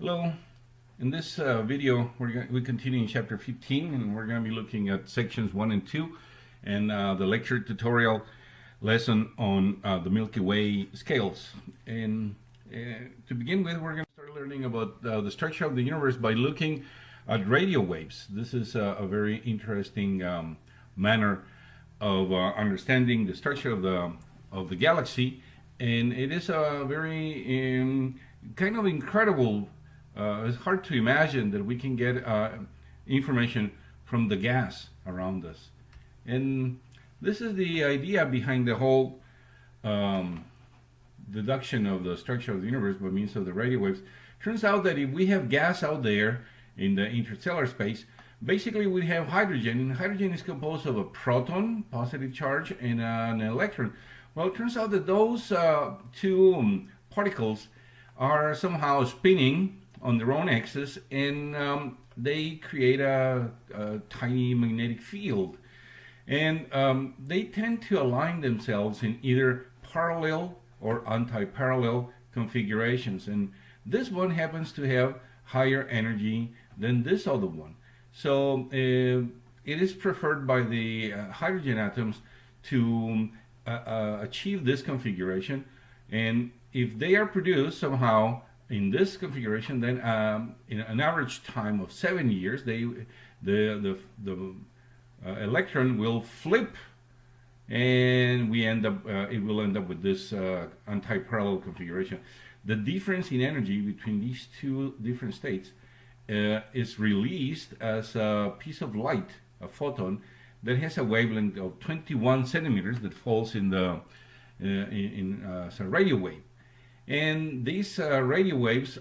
Hello. In this uh, video, we're going we continue in chapter 15, and we're going to be looking at sections 1 and 2, and uh, the lecture tutorial lesson on uh, the Milky Way scales. And uh, to begin with, we're going to start learning about uh, the structure of the universe by looking at radio waves. This is a very interesting um, manner of uh, understanding the structure of the of the galaxy, and it is a very um, kind of incredible uh, it's hard to imagine that we can get uh, information from the gas around us. And this is the idea behind the whole um, deduction of the structure of the universe by means of the radio waves. Turns out that if we have gas out there in the interstellar space, basically we have hydrogen, and hydrogen is composed of a proton, positive charge, and an electron. Well, it turns out that those uh, two particles are somehow spinning on their own axis and um, they create a, a, tiny magnetic field. And um, they tend to align themselves in either parallel or anti-parallel configurations. And this one happens to have higher energy than this other one. So uh, it is preferred by the uh, hydrogen atoms to uh, uh achieve this configuration. And if they are produced somehow in this configuration, then um, in an average time of seven years, they, the, the, the uh, electron will flip and we end up, uh, it will end up with this uh, anti-parallel configuration. The difference in energy between these two different states uh, is released as a piece of light, a photon, that has a wavelength of 21 centimeters that falls in the uh, in, in uh, as a radio wave. And these uh, radio waves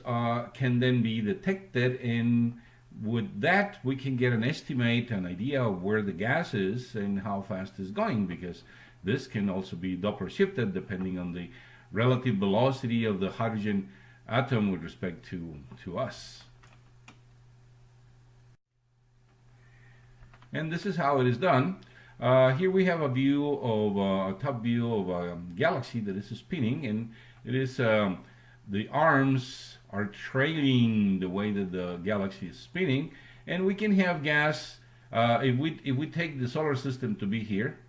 can then be detected and with that we can get an estimate, an idea of where the gas is and how fast it's going because this can also be Doppler shifted depending on the relative velocity of the hydrogen atom with respect to, to us. And this is how it is done. Uh, here we have a view of uh, a top view of a galaxy that is spinning and it is um, the arms are trailing the way that the galaxy is spinning, and we can have gas. Uh, if we if we take the solar system to be here,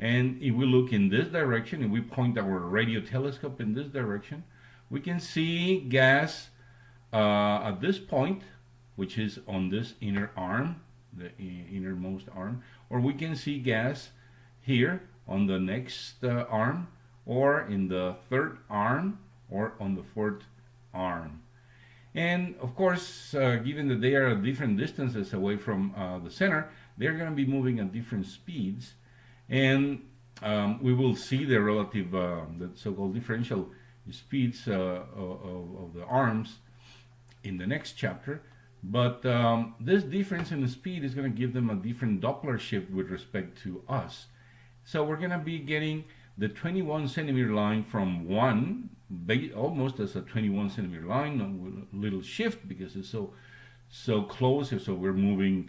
and if we look in this direction, and we point our radio telescope in this direction, we can see gas uh, at this point, which is on this inner arm, the innermost arm, or we can see gas here on the next uh, arm, or in the third arm or on the fourth arm. And of course, uh, given that they are at different distances away from uh, the center, they're going to be moving at different speeds. And um, we will see the relative, uh, the so-called differential speeds uh, of, of, the arms in the next chapter. But um, this difference in the speed is going to give them a different Doppler shift with respect to us. So we're going to be getting the 21 centimeter line from one, almost as a 21 centimeter line, a little shift because it's so so close, so we're moving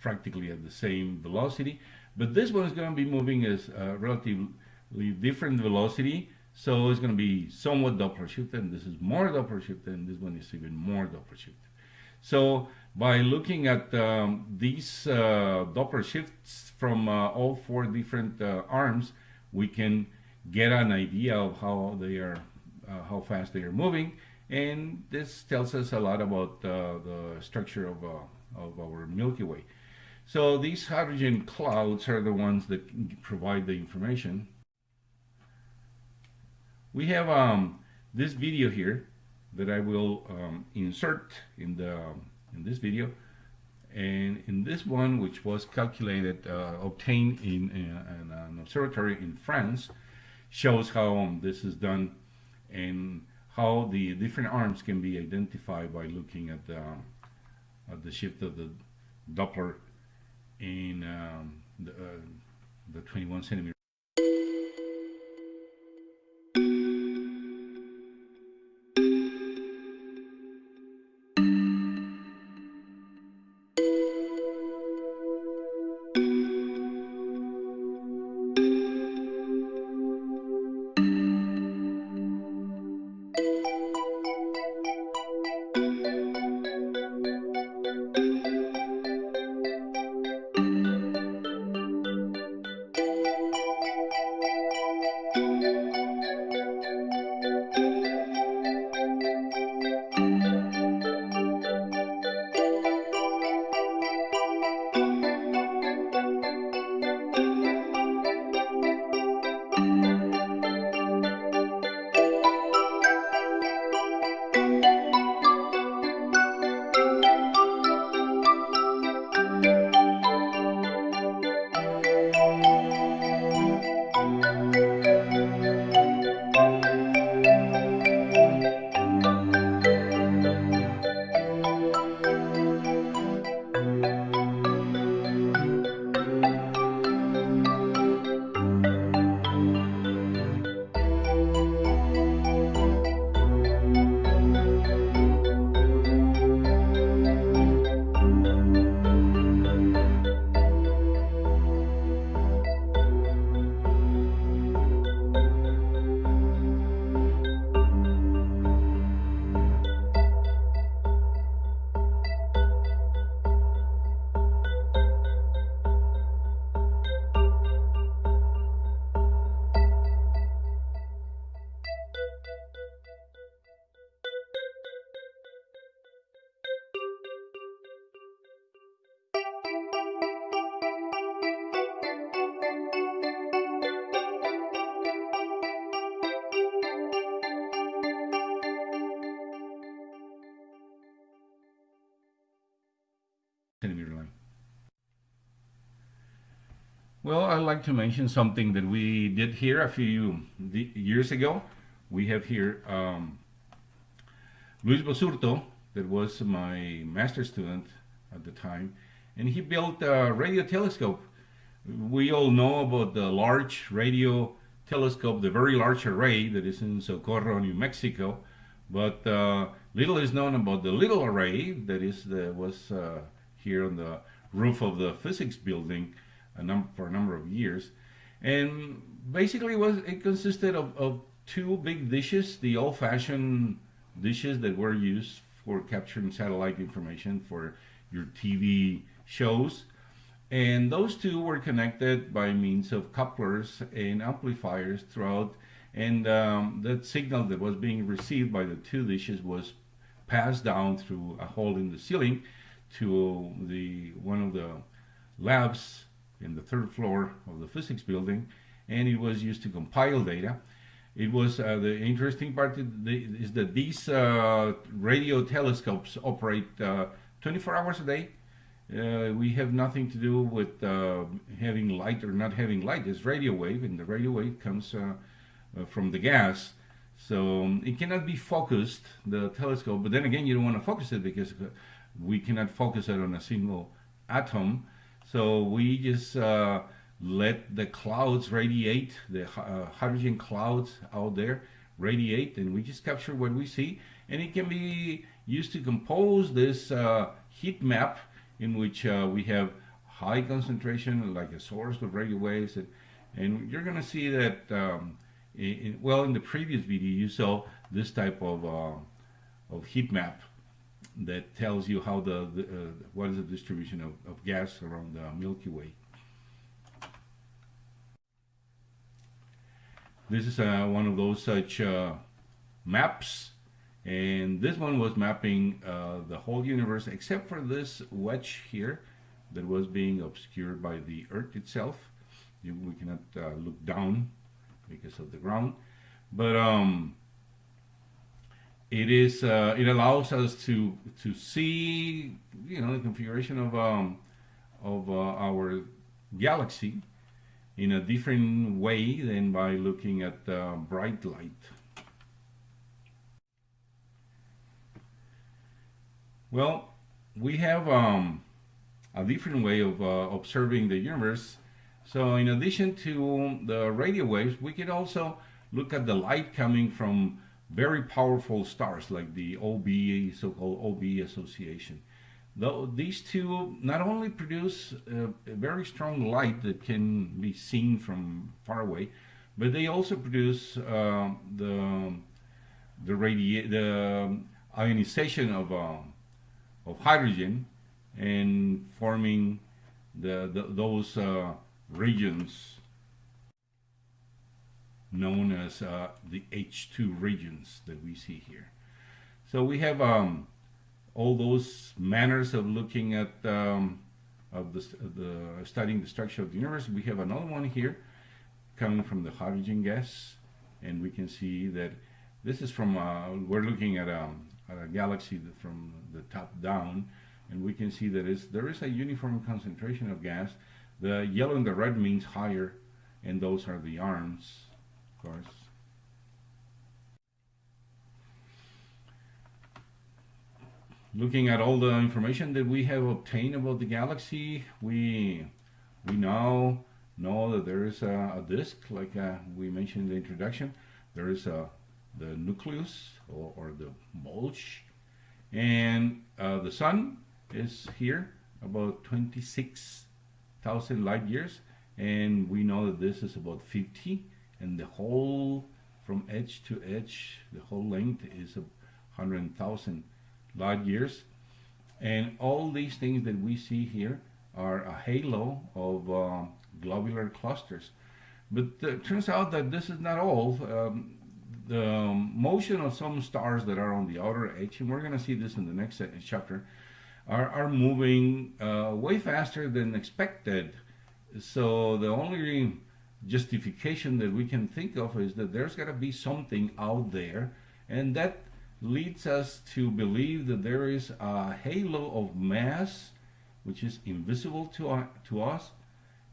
practically at the same velocity. But this one is going to be moving as a relatively different velocity, so it's going to be somewhat Doppler shifted, and this is more Doppler shifted, and this one is even more Doppler shifted. So by looking at um, these uh, Doppler shifts from uh, all four different uh, arms, we can get an idea of how they are, uh, how fast they are moving. And this tells us a lot about uh, the structure of, uh, of our Milky Way. So these hydrogen clouds are the ones that provide the information. We have um, this video here that I will um, insert in the in this video and in this one which was calculated uh, obtained in, in, in, an observatory in France shows how um, this is done and how the different arms can be identified by looking at the, at the shift of the Doppler in um, the, uh, the 21 centimeter centimeter I'd like to mention something that we did here a few years ago. We have here um, Luis Basurto, that was my master student at the time, and he built a radio telescope. We all know about the large radio telescope, the very large array that is in Socorro, New Mexico, but uh, little is known about the little array that is the, was uh, here on the roof of the physics building a num for a number of years. And basically was it consisted of, of two big dishes, the old-fashioned dishes that were used for capturing satellite information for your TV shows. And those two were connected by means of couplers and amplifiers throughout. And um, that signal that was being received by the two dishes was passed down through a hole in the ceiling to the one of the labs in the third floor of the physics building and it was used to compile data. It was uh, the interesting part is that these uh, radio telescopes operate uh, 24 hours a day. Uh, we have nothing to do with uh, having light or not having light. It's radio wave, and the radio wave comes from the gas. So um, it cannot be focused, the telescope, but then again, you don't want to focus it because we cannot focus it on a single atom. So we just uh, let the clouds radiate, the uh, hydrogen clouds out there radiate, and we just capture what we see. And it can be used to compose this uh, heat map in which uh, we have high concentration, like a source of radio waves. And, and you're going to see that, um, in, well, in the previous video, you saw this type of, uh, of heat map that tells you how the, the uh, what is the distribution of, of gas around the Milky Way. This is uh, one of those such uh, maps and this one was mapping uh, the whole universe except for this wedge here that was being obscured by the earth itself you, we cannot uh, look down because of the ground but um, it is uh, it allows us to to see you know the configuration of um, of uh, our galaxy in a different way than by looking at uh, bright light. Well, we have um, a different way of uh, observing the universe. So in addition to the radio waves, we can also look at the light coming from very powerful stars like the OB, so-called OB association. Though these two not only produce a, very strong light that can be seen from far away, but they also produce uh, the the the ionization of uh, of hydrogen and forming the, the those uh, regions known as uh, the H2 regions that we see here. So we have um, all those manners of looking at um, of the, the studying the structure of the universe. We have another one here coming from the hydrogen gas, and we can see that this is from uh, we're looking at, um, at a galaxy from the top down, and we can see that there is a uniform concentration of gas. The yellow and the red means higher, and those are the arms course. Looking at all the information that we have obtained about the galaxy, we we now know that there is a, a disk, like uh, we mentioned in the introduction. There is a the nucleus or, or the bulge, and uh, the sun is here about 26,000 light years, and we know that this is about 50 and the whole from edge to edge the whole length is a hundred thousand light years. And all these things that we see here are a halo of uh, globular clusters. But it turns out that this is not all. Um, the motion of some stars that are on the outer edge and we're going to see this in the next chapter are, are moving uh, way faster than expected. So the only justification that we can think of is that there's got to be something out there and that leads us to believe that there is a halo of mass which is invisible to, uh, to us,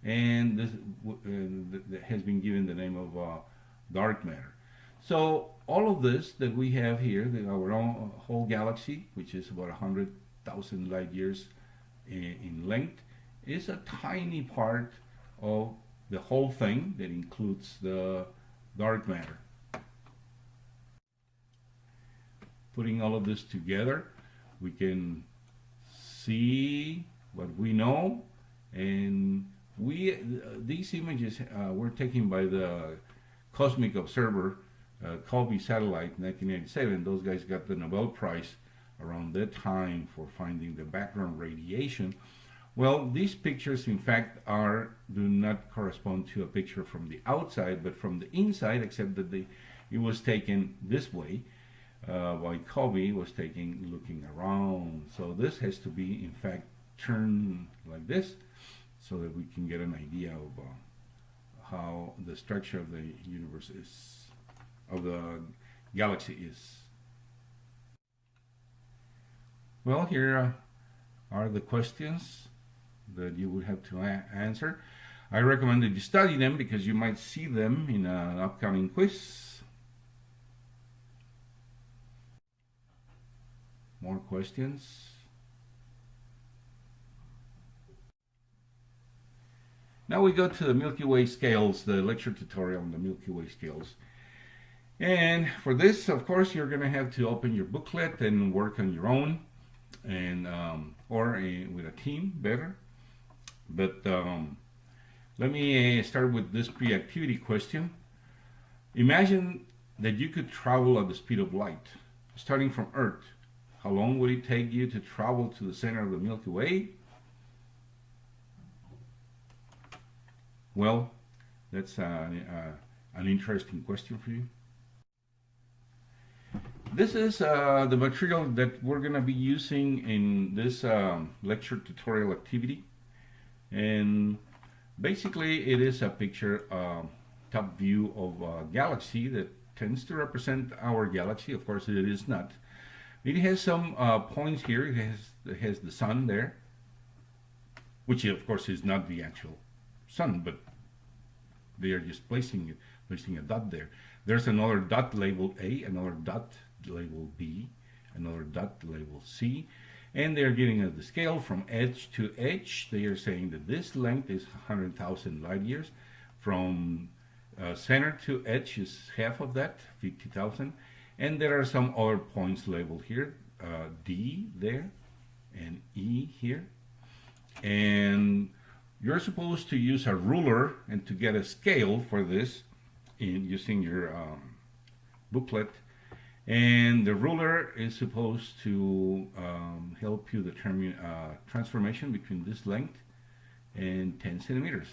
and this uh, has been given the name of uh, dark matter. So all of this that we have here, the, our own whole galaxy, which is about 100,000 light years in, in length, is a tiny part of the whole thing that includes the dark matter. Putting all of this together, we can see what we know and we these images uh, were taken by the Cosmic Observer uh, COBE satellite 1987 those guys got the Nobel Prize around that time for finding the background radiation well these pictures in fact are do not correspond to a picture from the outside but from the inside except that the it was taken this way uh, by COBE was taken looking around so this has to be in fact turned like this so that we can get an idea of uh, how the structure of the universe is, of the galaxy is. Well, here are the questions that you would have to answer. I recommend that you study them because you might see them in an upcoming quiz. More questions. Now we go to the Milky Way scales, the lecture tutorial on the Milky Way scales. And for this, of course, you're going to have to open your booklet and work on your own, and um, or a, with a team, better. But um, let me start with this pre-activity question. Imagine that you could travel at the speed of light, starting from Earth. How long would it take you to travel to the center of the Milky Way? Well, that's an interesting question for you. This is uh, the material that we're going to be using in this um, lecture tutorial activity. And basically it is a picture, uh, top view of a galaxy that tends to represent our galaxy. Of course it is not. It has some uh, points here. It has, it has the sun there, which of course is not the actual sun, but they are just placing it, placing a dot there. There's another dot labeled A, another dot labeled B, another dot labeled C, and they're giving us the scale from edge to edge. They are saying that this length is 100,000 light years. From uh, center to edge is half of that, 50,000. And there are some other points labeled here, uh, D there, and E here. And you're supposed to use a ruler and to get a scale for this in using your um, booklet and the ruler is supposed to um, help you determine uh, transformation between this length and 10 centimeters.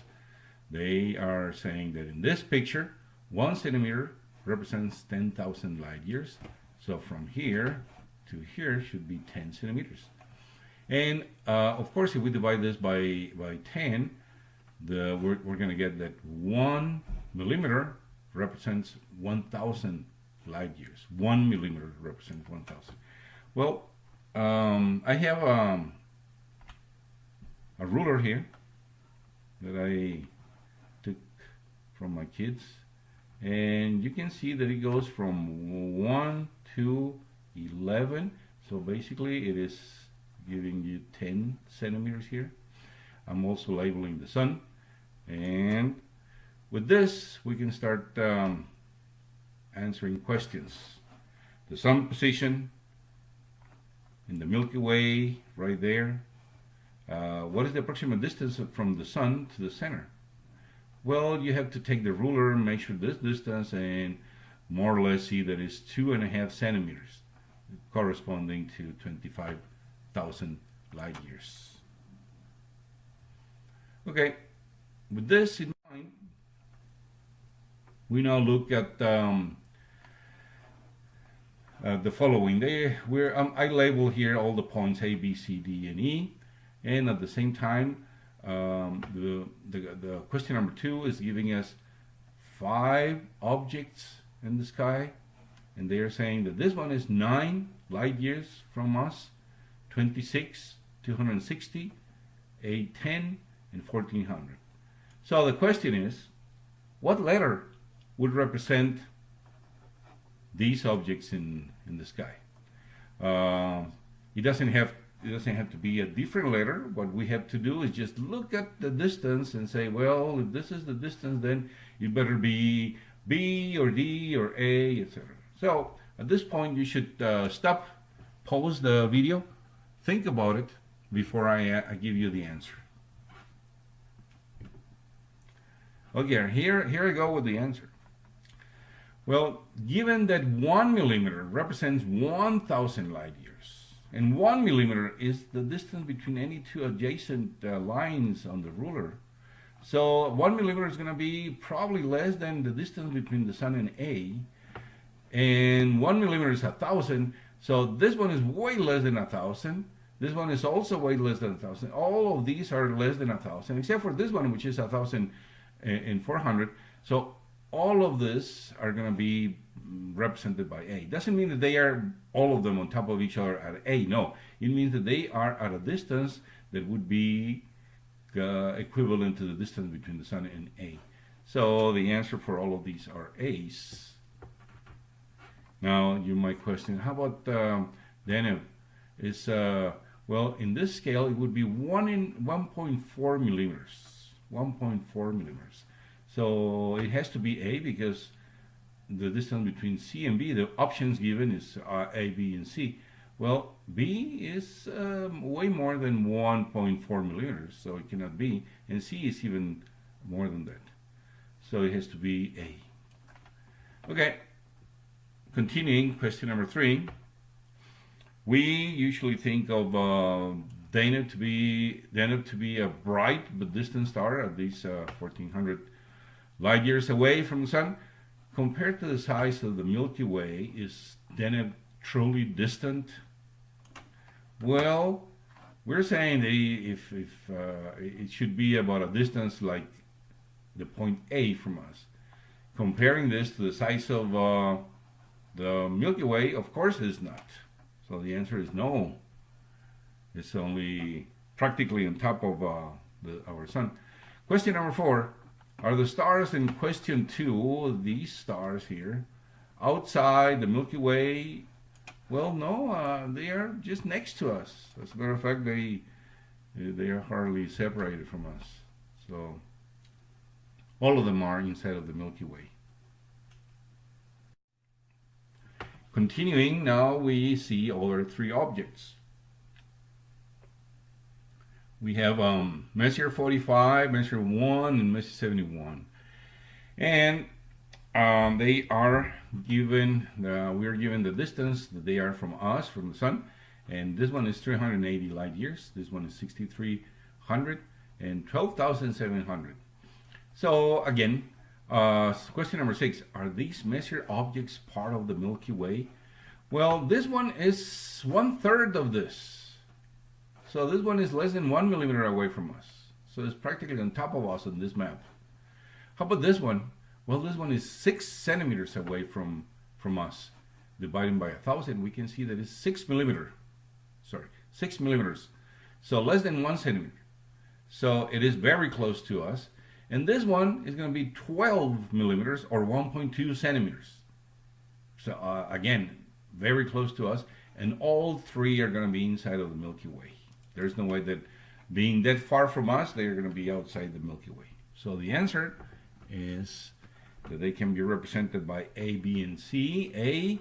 They are saying that in this picture one centimeter represents 10,000 light years. So from here to here should be 10 centimeters. And uh, of course, if we divide this by, by 10, the, we're, we're going to get that one millimeter represents 1,000 light years. One millimeter represents 1,000. Well, um, I have um, a ruler here that I took from my kids and you can see that it goes from 1 to 11 so basically it is giving you 10 centimeters here. I'm also labeling the sun and with this we can start um, answering questions. The sun position in the Milky Way right there. Uh, what is the approximate distance from the sun to the center? Well, you have to take the ruler measure this distance and more or less see that it's two and a half centimeters corresponding to 25 thousand light years. Okay, with this in mind, we now look at um, uh, the following. They, we're, um, I label here all the points A, B, C, D, and E, and at the same time, um, the, the, the question number two is giving us five objects in the sky, and they are saying that this one is nine light years from us, 26, 260, A10, and 1400. So the question is, what letter would represent these objects in, in the sky? Uh, it doesn't have it doesn't have to be a different letter. What we have to do is just look at the distance and say, well, if this is the distance, then it better be B or D or A, etc. So at this point, you should uh, stop, pause the video, think about it before I, uh, I give you the answer. Okay, here, here I go with the answer. Well, given that one millimeter represents 1,000 light years, and one millimeter is the distance between any two adjacent uh, lines on the ruler, so one millimeter is going to be probably less than the distance between the sun and A, and one millimeter is a thousand, so this one is way less than a thousand, this one is also way less than a thousand. All of these are less than a thousand, except for this one, which is a thousand and four hundred. So all of this are going to be represented by A. Doesn't mean that they are all of them on top of each other at A. No, it means that they are at a distance that would be uh, equivalent to the distance between the sun and A. So the answer for all of these are A's. Now you might question, how about um, Deneb? Is uh, well, in this scale, it would be 1 in 1.4 millimeters. 1.4 millimeters. So it has to be A because the distance between C and B, the options given is uh, A, B, and C. Well, B is um, way more than 1.4 millimeters, so it cannot be. And C is even more than that. So it has to be A. Okay, continuing, question number three. We usually think of uh, Deneb to be Deneb to be a bright but distant star, at least uh, 1400 light years away from the sun. Compared to the size of the Milky Way, is Deneb truly distant? Well, we're saying if, if uh, it should be about a distance like the point A from us. Comparing this to the size of uh, the Milky Way, of course is not. So the answer is no. It's only practically on top of uh, the, our sun. Question number four. Are the stars in question two, these stars here, outside the Milky Way? Well, no, uh, they are just next to us. As a matter of fact, they, they are hardly separated from us. So all of them are inside of the Milky Way. Continuing, now we see other three objects. We have um, Messier 45, Messier 1, and Messier 71. And um, they are given, uh, we are given the distance that they are from us, from the sun. And this one is 380 light years. This one is 6,300 and 12,700. So again, uh, question number six, are these Messier objects part of the Milky Way? Well, this one is one third of this. So this one is less than one millimeter away from us. So it's practically on top of us on this map. How about this one? Well, this one is six centimeters away from, from us. Dividing by a thousand, we can see that it's six millimeter. Sorry, six millimeters. So less than one centimeter. So it is very close to us. And this one is going to be 12 millimeters or 1.2 centimeters. So uh, again, very close to us. And all three are going to be inside of the Milky Way. There's no way that being that far from us, they're going to be outside the Milky Way. So the answer is that they can be represented by A, B, and C. A,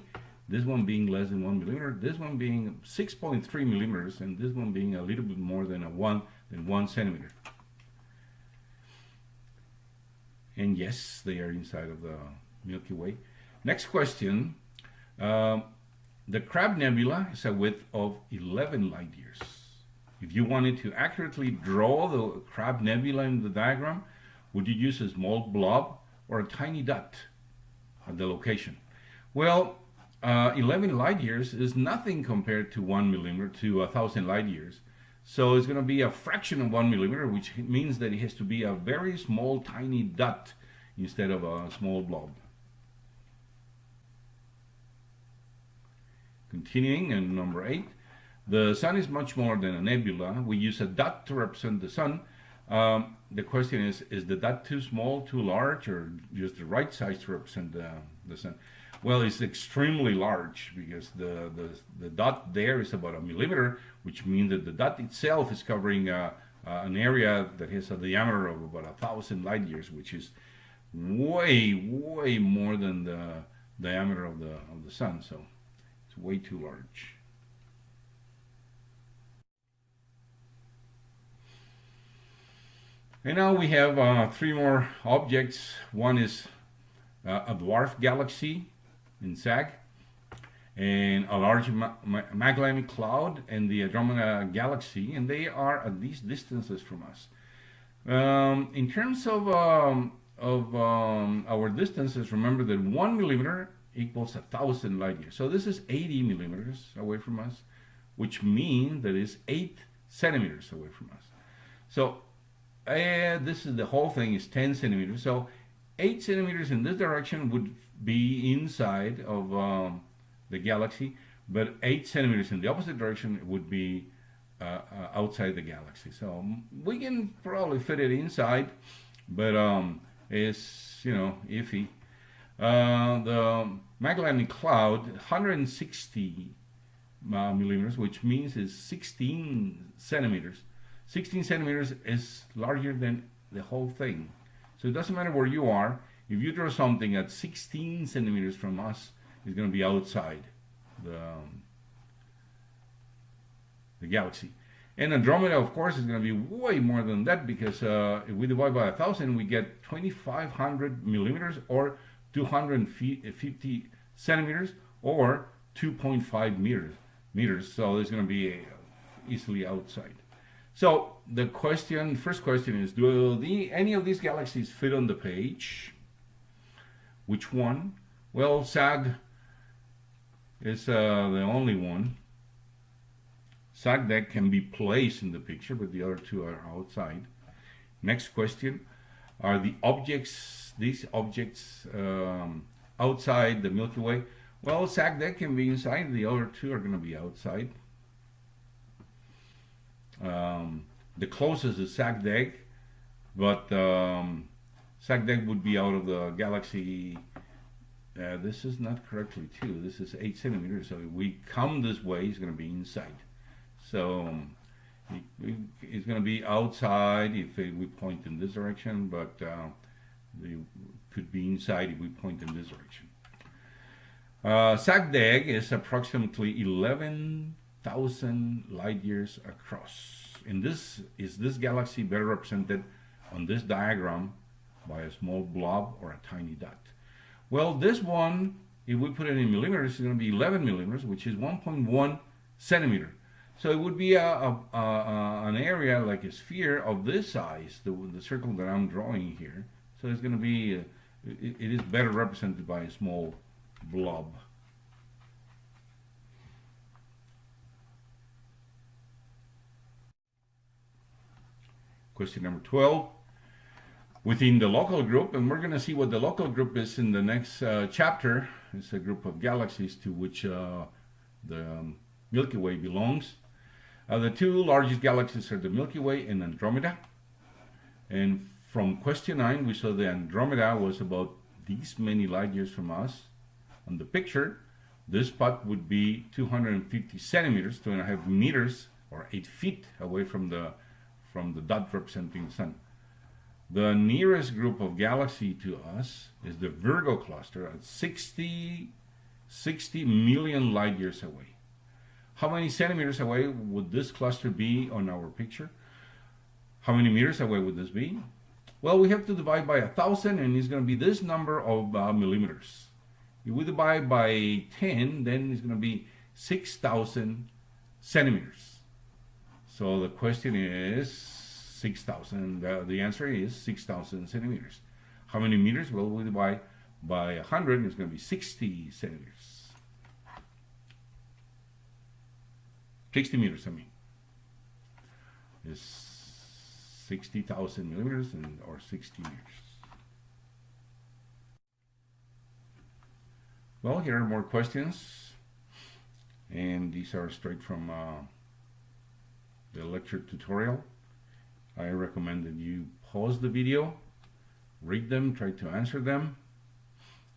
this one being less than one millimeter, this one being 6.3 millimeters, and this one being a little bit more than a one than one centimeter. And yes, they are inside of the Milky Way. Next question. Um, the Crab Nebula is a width of 11 light years. If you wanted to accurately draw the Crab Nebula in the diagram, would you use a small blob or a tiny dot at the location? Well, uh, 11 light years is nothing compared to 1 millimeter to a 1,000 light years. So it's going to be a fraction of 1 millimeter, which means that it has to be a very small, tiny dot instead of a small blob. Continuing in number 8, The sun is much more than a nebula. We use a dot to represent the sun. Um, the question is, is the dot too small, too large, or just the right size to represent the, the sun? Well, it's extremely large because the, the, the dot there is about a millimeter, which means that the dot itself is covering uh, uh, an area that has a diameter of about a thousand light years, which is way, way more than the diameter of the, of the sun. So it's way too large. And now we have uh, three more objects. One is uh, a dwarf galaxy in SAG, and a large Ma Ma Magellanic Cloud and the Andromeda Galaxy, and they are at these distances from us. Um, in terms of, um, of um, our distances, remember that one millimeter equals a thousand light years. So this is 80 millimeters away from us, which means that it's eight centimeters away from us. So uh, this is the whole thing is 10 centimeters. So 8 centimeters in this direction would be inside of um, the galaxy, but 8 centimeters in the opposite direction would be uh, uh, outside the galaxy. So we can probably fit it inside, but um, it's, you know, iffy. Uh, the Magellanic Cloud, 160 uh, millimeters, which means it's 16 centimeters 16 centimeters is larger than the whole thing. So it doesn't matter where you are. If you draw something at 16 centimeters from us, it's going to be outside the, um, the galaxy. And Andromeda, of course, is going to be way more than that because uh, if we divide by a thousand, we get 2,500 millimeters or 250 centimeters or 2.5 meters. Meters. So it's going to be easily outside. So the question, first question is, do the, any of these galaxies fit on the page? Which one? Well, SAG is uh, the only one. SAGDEG can be placed in the picture, but the other two are outside. Next question, are the objects, these objects um, outside the Milky Way? Well, SAGDEG can be inside, the other two are going to be outside. Um, the closest is SAGDEG, but um, would be out of the galaxy. Uh, this is not correctly too. This is eight centimeters. So if we come this way, it's going to be inside. So um, it, it's going to be outside if we point in this direction, but uh, it could be inside if we point in this direction. Uh, SAGDEG is approximately 11 thousand light years across. In this, is this galaxy better represented on this diagram by a small blob or a tiny dot? Well, this one, if we put it in millimeters, is going to be 11 millimeters, which is 1.1 centimeter. So it would be a, a, a, an area like a sphere of this size, the, the circle that I'm drawing here. So it's going to be, uh, it, it is better represented by a small blob. Question number 12 within the local group and we're going to see what the local group is in the next uh, chapter. It's a group of galaxies to which uh, the Milky Way belongs. Uh, the two largest galaxies are the Milky Way and Andromeda. And from question 9 we saw the Andromeda was about these many light years from us. On the picture this spot would be 250 centimeters two and a half meters or 8 feet away from the from the dot representing the sun. The nearest group of galaxy to us is the Virgo cluster at 60, 60 million light years away. How many centimeters away would this cluster be on our picture? How many meters away would this be? Well, we have to divide by a thousand and it's going to be this number of uh, millimeters. If we divide by 10, then it's going to be 6,000 centimeters. So the question is 6,000. Uh, the answer is 6,000 centimeters. How many meters? Well, we divide by 100, it's going to be 60 centimeters. 60 meters, I mean. Is 60,000 millimeters and, or 60 meters. Well, here are more questions. And these are straight from uh, the lecture tutorial. I recommend that you pause the video, read them, try to answer them,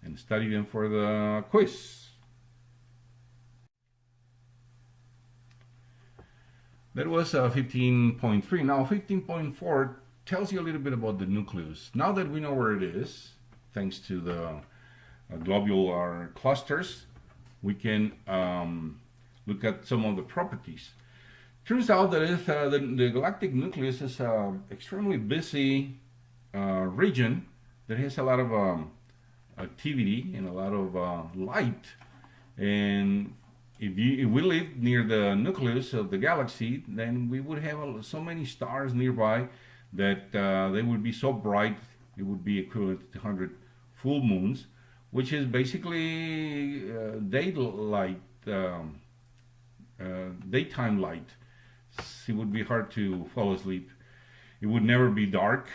and study them for the quiz. That was uh, 15.3. Now 15.4 tells you a little bit about the nucleus. Now that we know where it is, thanks to the uh, globular clusters, we can um, look at some of the properties. Turns out that if, uh, the, the, galactic nucleus is an extremely busy uh, region that has a lot of um, activity and a lot of uh, light. And if, you, if we live near the nucleus of the galaxy, then we would have so many stars nearby that uh, they would be so bright it would be equivalent to 100 full moons, which is basically uh, daylight, um, uh, daytime light. It would be hard to fall asleep. It would never be dark.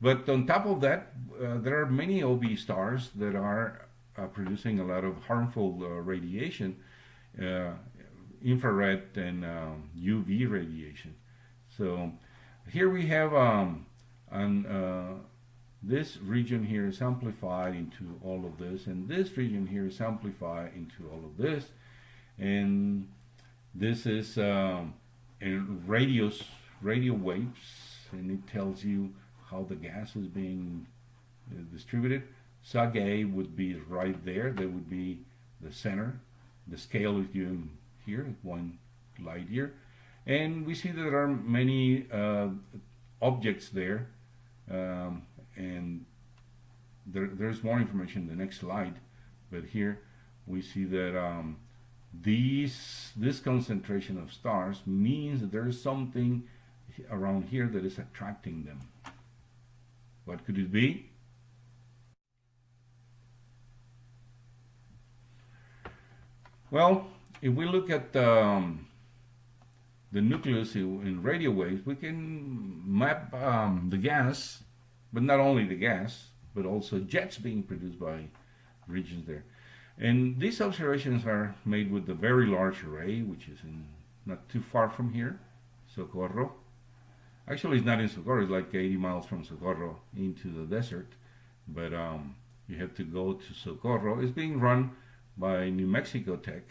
But on top of that, uh, there are many OB stars that are uh, producing a lot of harmful uh, radiation, uh, infrared and UV um, radiation. So here we have um, an, uh, this region here is amplified into all of this and this region here is amplified into all of this and this is um, radios radio waves and it tells you how the gas is being uh, distributed SAG A would be right there that would be the center the scale is given here one light year and we see that there are many uh, objects there. Um, and there, there's more information in the next slide. But here we see that um, these, this concentration of stars means that there is something around here that is attracting them. What could it be? Well, if we look at um, the nucleus in radio waves, we can map um, the gas, but not only the gas, but also jets being produced by regions there. And these observations are made with the Very Large Array, which is in, not too far from here, Socorro. Actually, it's not in Socorro, it's like 80 miles from Socorro into the desert, but um, you have to go to Socorro. It's being run by New Mexico Tech,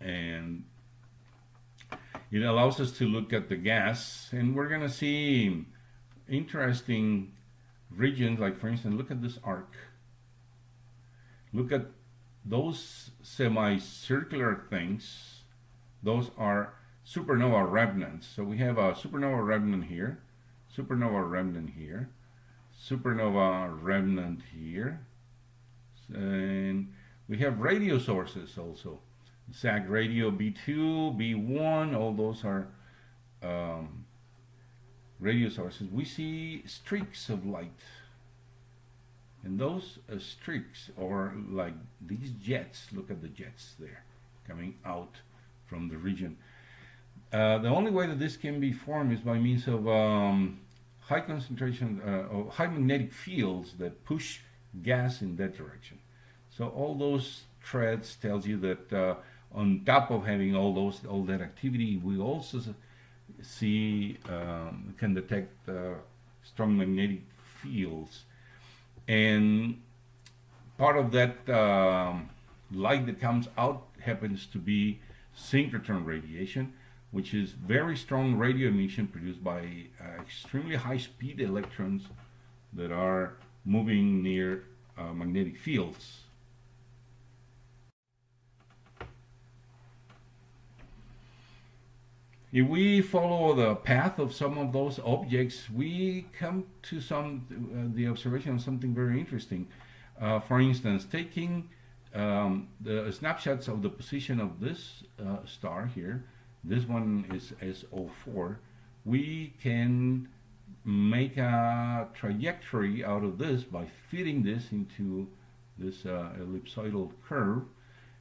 and it allows us to look at the gas and we're going to see interesting regions like for instance look at this arc look at those semicircular things those are supernova remnants so we have a supernova remnant here supernova remnant here supernova remnant here and we have radio sources also SAG radio B2, B1, all those are um, radio sources. We see streaks of light. And those uh, streaks are like these jets. Look at the jets there coming out from the region. Uh, the only way that this can be formed is by means of um, high concentration, uh, of high magnetic fields that push gas in that direction. So all those threads tells you that uh, on top of having all those all that activity, we also see um, can detect uh, strong magnetic fields, and part of that um, light that comes out happens to be synchrotron radiation, which is very strong radio emission produced by uh, extremely high speed electrons that are moving near uh, magnetic fields. If we follow the path of some of those objects, we come to some uh, the observation of something very interesting. Uh, for instance, taking um, the snapshots of the position of this uh, star here, this one is S04, we can make a trajectory out of this by fitting this into this uh, ellipsoidal curve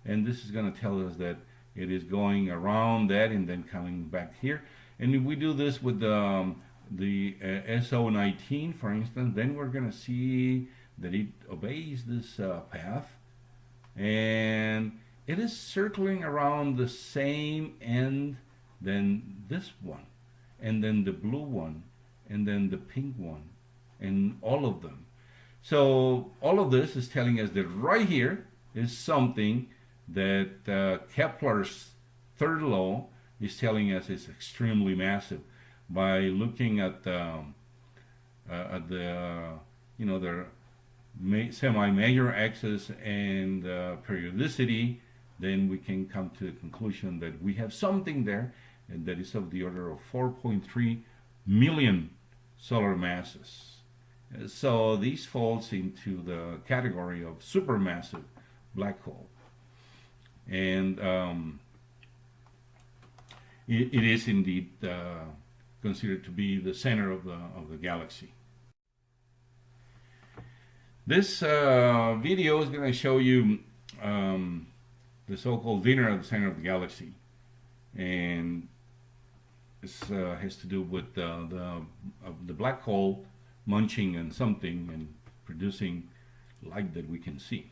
and this is going to tell us that it is going around that and then coming back here and if we do this with um, the uh, SO19 for instance then we're going to see that it obeys this uh, path and it is circling around the same end than this one, and then the blue one, and then the pink one, and all of them. So all of this is telling us that right here is something that uh, Kepler's third law is telling us is extremely massive by looking at um, uh, at the uh, you know the semi-major axis and uh, periodicity then we can come to the conclusion that we have something there and that is of the order of 4.3 million solar masses. So these falls into the category of supermassive black hole. And um, it, it is indeed uh, considered to be the center of the, of the galaxy. This uh, video is going to show you um, the so-called dinner at the center of the galaxy. And this uh, has to do with uh, the, the black hole munching on something and producing light that we can see.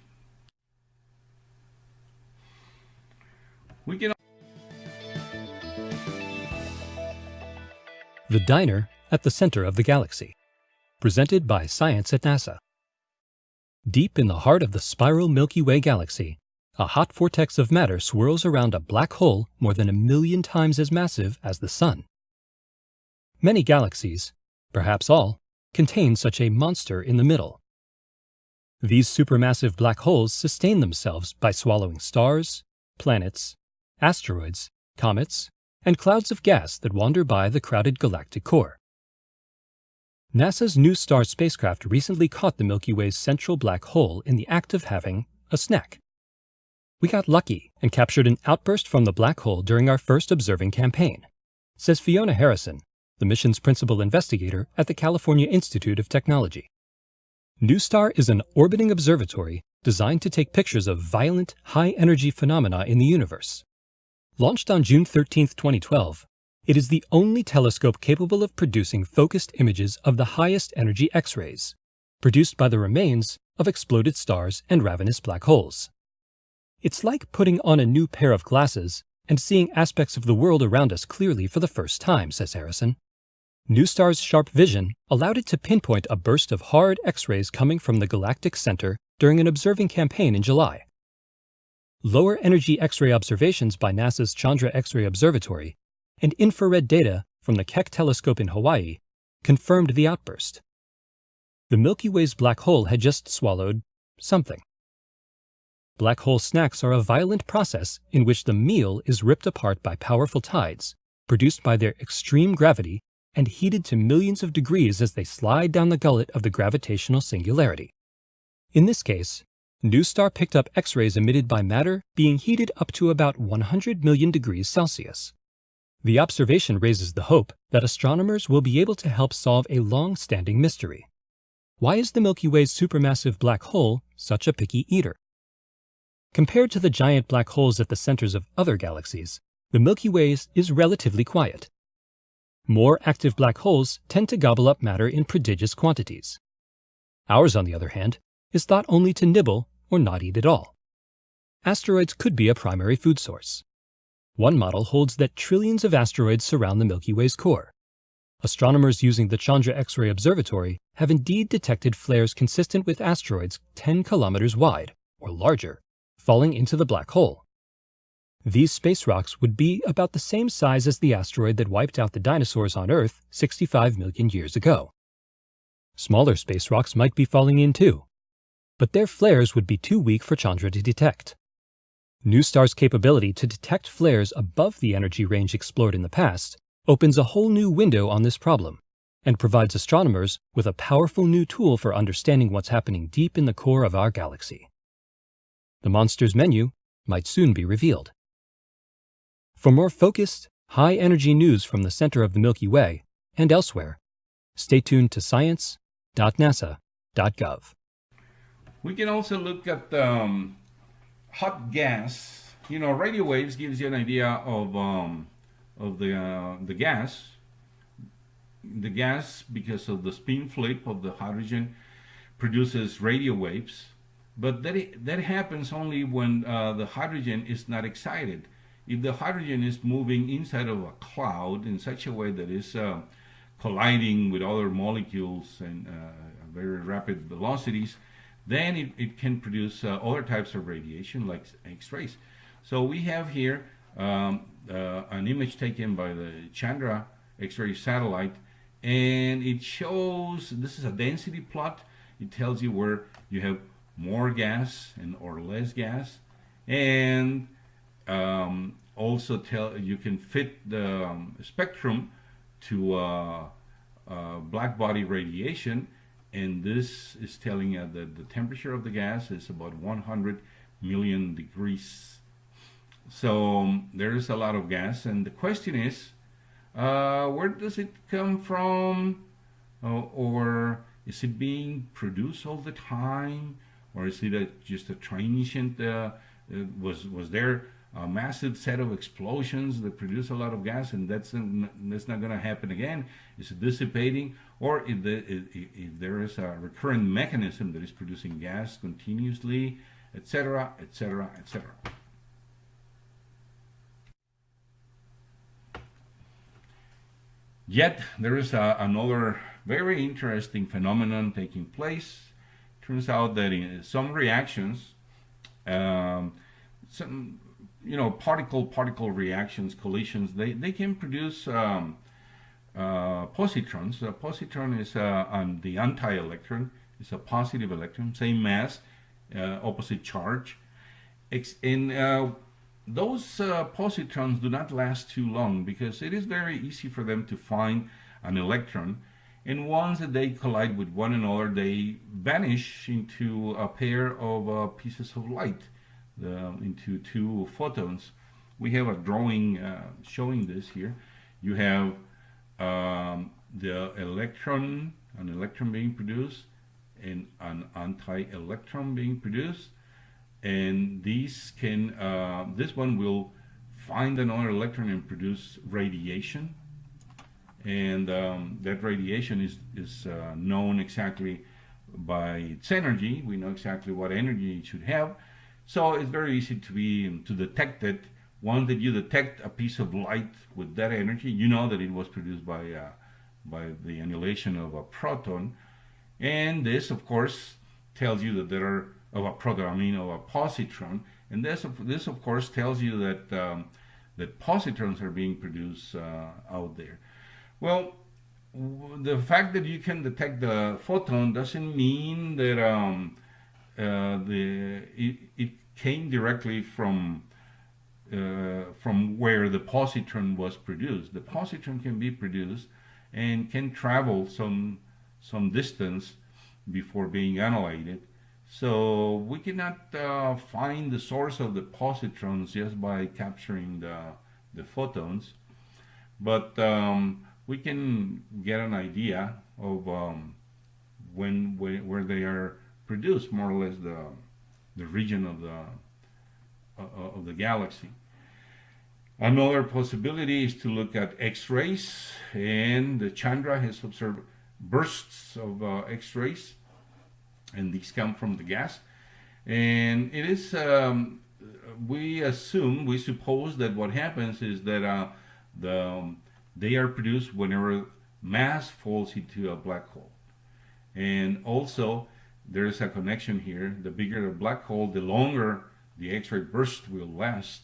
We can The Diner at the Center of the Galaxy, presented by Science at NASA. Deep in the heart of the spiral Milky Way galaxy, a hot vortex of matter swirls around a black hole more than a million times as massive as the Sun. Many galaxies, perhaps all, contain such a monster in the middle. These supermassive black holes sustain themselves by swallowing stars, planets, asteroids, comets, and clouds of gas that wander by the crowded galactic core. NASA's NuSTAR spacecraft recently caught the Milky Way's central black hole in the act of having a snack. We got lucky and captured an outburst from the black hole during our first observing campaign, says Fiona Harrison, the mission's principal investigator at the California Institute of Technology. NuSTAR is an orbiting observatory designed to take pictures of violent, high-energy phenomena in the universe. Launched on June 13, 2012, it is the only telescope capable of producing focused images of the highest energy X-rays, produced by the remains of exploded stars and ravenous black holes. It's like putting on a new pair of glasses and seeing aspects of the world around us clearly for the first time, says Harrison. NuSTAR's sharp vision allowed it to pinpoint a burst of hard X-rays coming from the galactic center during an observing campaign in July. Lower energy X-ray observations by NASA's Chandra X-ray Observatory and infrared data from the Keck telescope in Hawaii confirmed the outburst. The Milky Way's black hole had just swallowed something. Black hole snacks are a violent process in which the meal is ripped apart by powerful tides, produced by their extreme gravity and heated to millions of degrees as they slide down the gullet of the gravitational singularity. In this case, NuSTAR picked up X-rays emitted by matter being heated up to about 100 million degrees Celsius. The observation raises the hope that astronomers will be able to help solve a long-standing mystery. Why is the Milky Way's supermassive black hole such a picky eater? Compared to the giant black holes at the centers of other galaxies, the Milky Way's is relatively quiet. More active black holes tend to gobble up matter in prodigious quantities. Ours, on the other hand, is thought only to nibble or not eat at all. Asteroids could be a primary food source. One model holds that trillions of asteroids surround the Milky Way's core. Astronomers using the Chandra X-ray Observatory have indeed detected flares consistent with asteroids 10 kilometers wide, or larger, falling into the black hole. These space rocks would be about the same size as the asteroid that wiped out the dinosaurs on Earth 65 million years ago. Smaller space rocks might be falling in too, but their flares would be too weak for Chandra to detect. NuSTAR's capability to detect flares above the energy range explored in the past opens a whole new window on this problem and provides astronomers with a powerful new tool for understanding what's happening deep in the core of our galaxy. The monster's menu might soon be revealed. For more focused, high-energy news from the center of the Milky Way and elsewhere, stay tuned to science.nasa.gov. We can also look at um, hot gas. You know, radio waves gives you an idea of um, of the uh, the gas. The gas, because of the spin flip of the hydrogen, produces radio waves but that, that happens only when uh, the hydrogen is not excited. if the hydrogen is moving inside of a cloud in such a way that is uh, colliding with other molecules and uh, very rapid velocities, then it, it can produce uh, other types of radiation like X-rays. So we have here um, uh, an image taken by the Chandra X-ray satellite and it shows, this is a density plot, it tells you where you have more gas and or less gas and um, also tell you can fit the um, spectrum to uh, uh, black body radiation and this is telling you that the temperature of the gas is about 100 million degrees. So um, there's a lot of gas. And the question is uh, where does it come from? Uh, or is it being produced all the time? Or is it a, just a transient uh, uh was was there a massive set of explosions that produce a lot of gas and that's that's not going to happen again. It's dissipating or if, the, if, if there is a recurrent mechanism that is producing gas continuously etc etc etc yet there is a, another very interesting phenomenon taking place. Turns out that in some reactions um, some you know, particle-particle reactions, collisions, they, they can produce um, uh, positrons. A positron is uh, on the anti-electron. It's a positive electron, same mass, uh, opposite charge. And uh, those uh, positrons do not last too long because it is very easy for them to find an electron. And once they collide with one another, they vanish into a pair of uh, pieces of light the, into two photons. We have a drawing uh, showing this here. You have um, the electron, an electron being produced, and an anti-electron being produced. And these can, uh, this one will find another electron and produce radiation. And um, that radiation is, is uh, known exactly by its energy. We know exactly what energy it should have. So it's very easy to be to detect it. Once that you detect a piece of light with that energy, you know that it was produced by uh, by the annihilation of a proton. And this, of course, tells you that there are of a proton, I mean of a positron. And this, this of course, tells you that um, that positrons are being produced uh, out there. Well, the fact that you can detect the photon doesn't mean that um, the it, it, came directly from uh, from where the positron was produced. The positron can be produced and can travel some some distance before being annihilated. So we cannot uh, find the source of the positrons just by capturing the, the photons, but um, we can get an idea of um, when, when where they are produce more or less the the region of the uh, of the galaxy. Another possibility is to look at X-rays, and the Chandra has observed bursts of uh, X-rays, and these come from the gas. And it is, um, we assume, we suppose that what happens is that uh, the um, they are produced whenever mass falls into a black hole. And also, there is a connection here. The bigger the black hole, the longer the X-ray burst will last.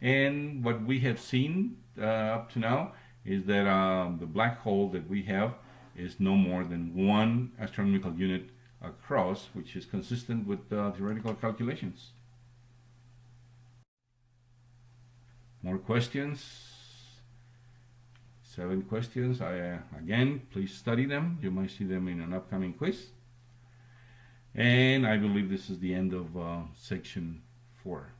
And what we have seen uh, up to now is that um, the black hole that we have is no more than one astronomical unit across, which is consistent with uh, theoretical calculations. More questions? Seven questions. I, uh, again, please study them. You might see them in an upcoming quiz. And I believe this is the end of uh, section four.